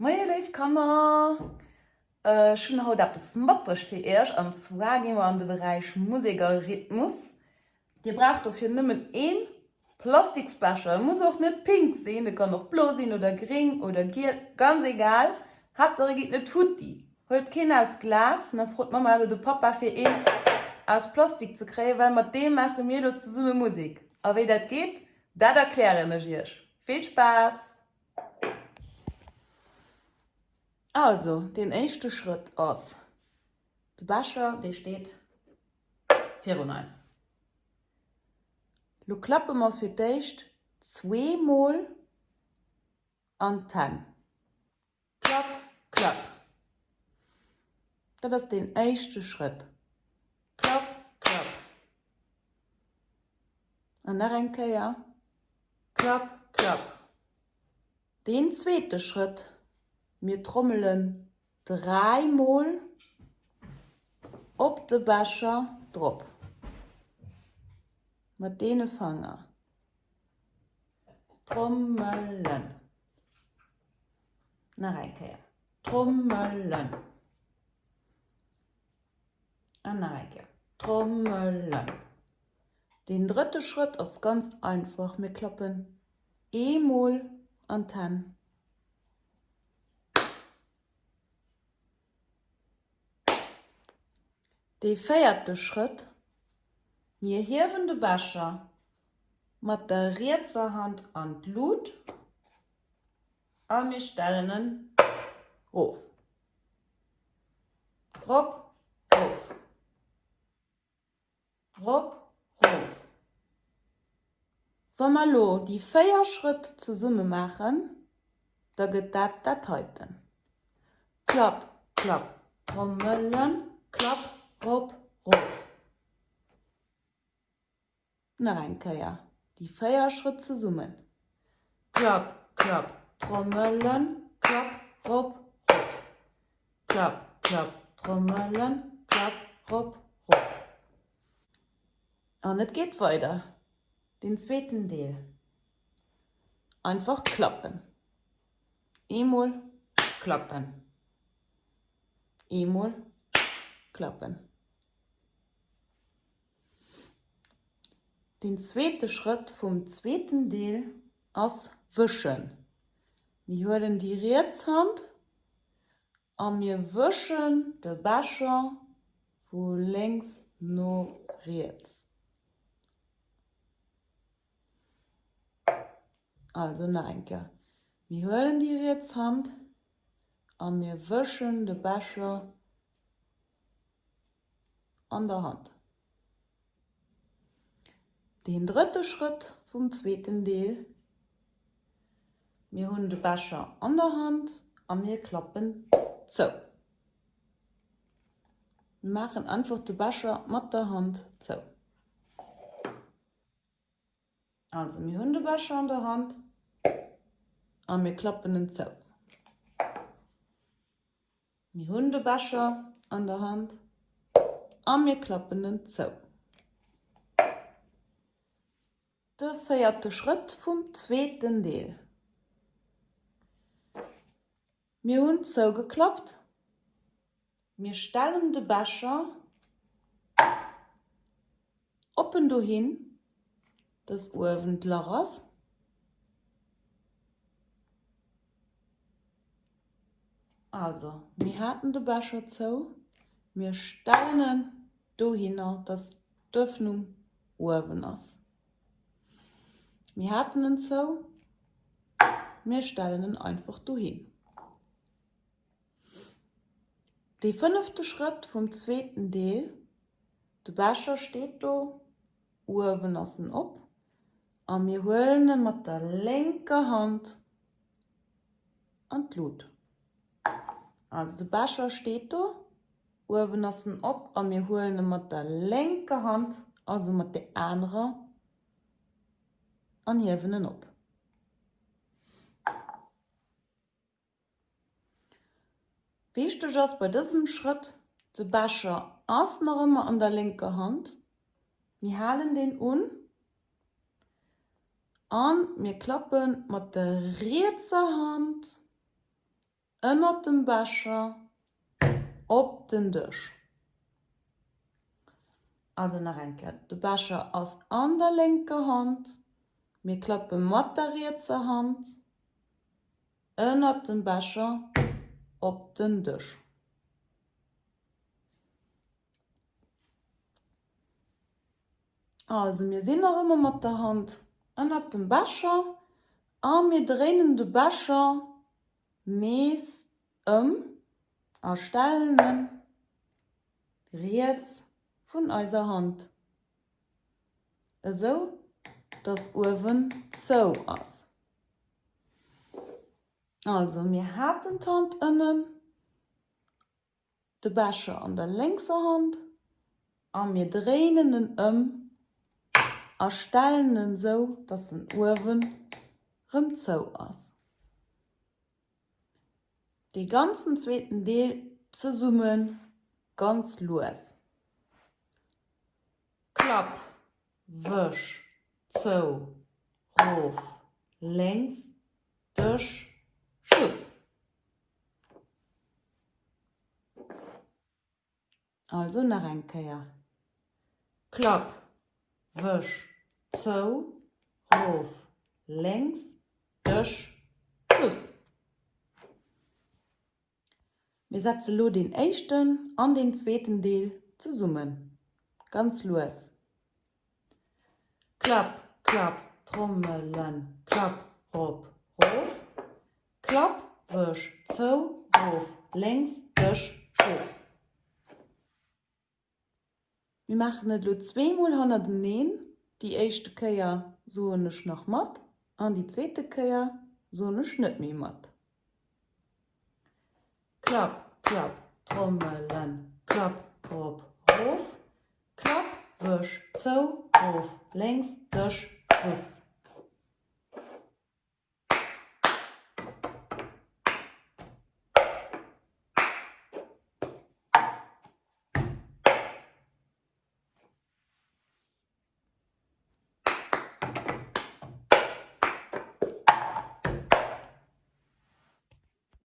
Moje Leif kannner äh, schon haut dat besmattrech fir Ech zwar giwer an de Bereich Musiker Rhythmus. Di bracht of fir nimmen een Plastiksbecher muss auch net pink sehen, de kann noch blosinn oder gering oder gier ganz egal hat gi net tut. Holt kind aus Glas na frot man mal de Papa fir een aus Plastik zu krä, weil mat dem mache mir zu summe Musik. A wie dat geht, dat erkläre energiech. Viel Spaß! Also den echte Schritt aus. De Bascher der steht Feronice. Lo klappe mal für deicht zweimal an tan. Klapp, klapp. Das ist den erste Schritt. Klapp, klapp. Und dann Renkeier. Ja. Klapp, klapp. Den zweiten Schritt. Mir trommelen dreimal op de Becher drop. Mit dene Fanger. Trommelen. Na Reike. Trommelen. An Reike. Trommelen. Den dritte Schritt ist ganz einfach. Wir klappen E-Moll an 10. De feierte Schritt mir hiwende Bascher mat der Rezerhand an Blut a mir stellenen Hof. Rob Hof. Rob Hof. lo die Feierschritt zu Summe machen, da get dat dat häuten. Klapp, klapp, trommelen, klapp, Rob, Ruf. Na Reinkeier, die Feierschritte summen. Klapp, klapp, Trommeln, klapp, Rob, Ruf. Klapp, klapp, Trommeln, klapp, Rob, Ruf. Und es geht weiter. Den zweiten Teil. Einfach klappen. Einmal klappen. Einmal klappen. Den zweite Schritt vom zweiten Deel ass wischen. Wir hören die Rätshand an mir wischen de Becher wo längs no Rätz. Also neinke. Wir hören die Rätshand an mir wischen de Becher an der Hand. Den dritte Schritt vom zweiten Deel. Wir haben den Becher an der Hand und wir klappen zu. Wir machen einfach den Becher mit der Hand zu. Also wir haben den Becher an der Hand und wir klappen ihn zu. Wir haben den Becher an der Hand und wir klappen ihn zu. Der feierte Schritt vom zweiten Deel. Mir hun so geklappt. Mir stellen de Becher oppen du hin das Uwendleras. Also mir hatten de Becher zo, mir stellen du hin das Döffnung Uwen ass. Wir hatten ihn so, wir stellen ihn einfach hin. Der fünfte Schritt vom zweiten Teil, der Becher steht da, Uhren lassen ab, und wir holen ihn mit der linken Hand an die Lut. Also der Becher steht da, Urwennassen op an mir holen mat der lenker Hand also mat de andere anhiwenen op. Wichte ass bei diesem Schritt de Bascher ass noch immer an der linke Hand. Wir halen den un an mir klappen mat der Rezerhand ënner dem Bascher op den Dich. Also nach enke. De Bascher aus an der linke Hand, mir klappe moderierte Hand, ënnert den Bascher op den Dich. Also mir sinn noch immer mat der Hand ënner dem Bascher, a mir drinnen de Bascher mees ëm. Um erstellen Reets vun eiser Hand. eso das Urwen zo so ass. Also mir hatten Tant ënnen de Bäsche an der längser Hand an mir drehenden ëm erstellen so, dats en Urwen rëm zo ass. Die ganzen zweiten Deel zu summen ganz los. Klapp, wisch, zo, ruf, längs, durch, Schuss. Also nach ein Käier. Klapp, wisch, zo, ruf, längs, durch, Schuss. Wir setzen lo den echten an den zweiten Deel zu summen. Ganz los. Klapp, klapp, trommelen, klapp, rob, rof. Klapp, wisch, zo, auf, längs, wisch, schuss. Wir machen net lo 200 neen, die echte so sonech noch mat, an die zweite Köier sonech net mi mat. Klapp, klapp, Trommelen, klapp, Drop, Ruf, klapp, Wisch, Zo, Ruf, längs, Tisch, Fuß.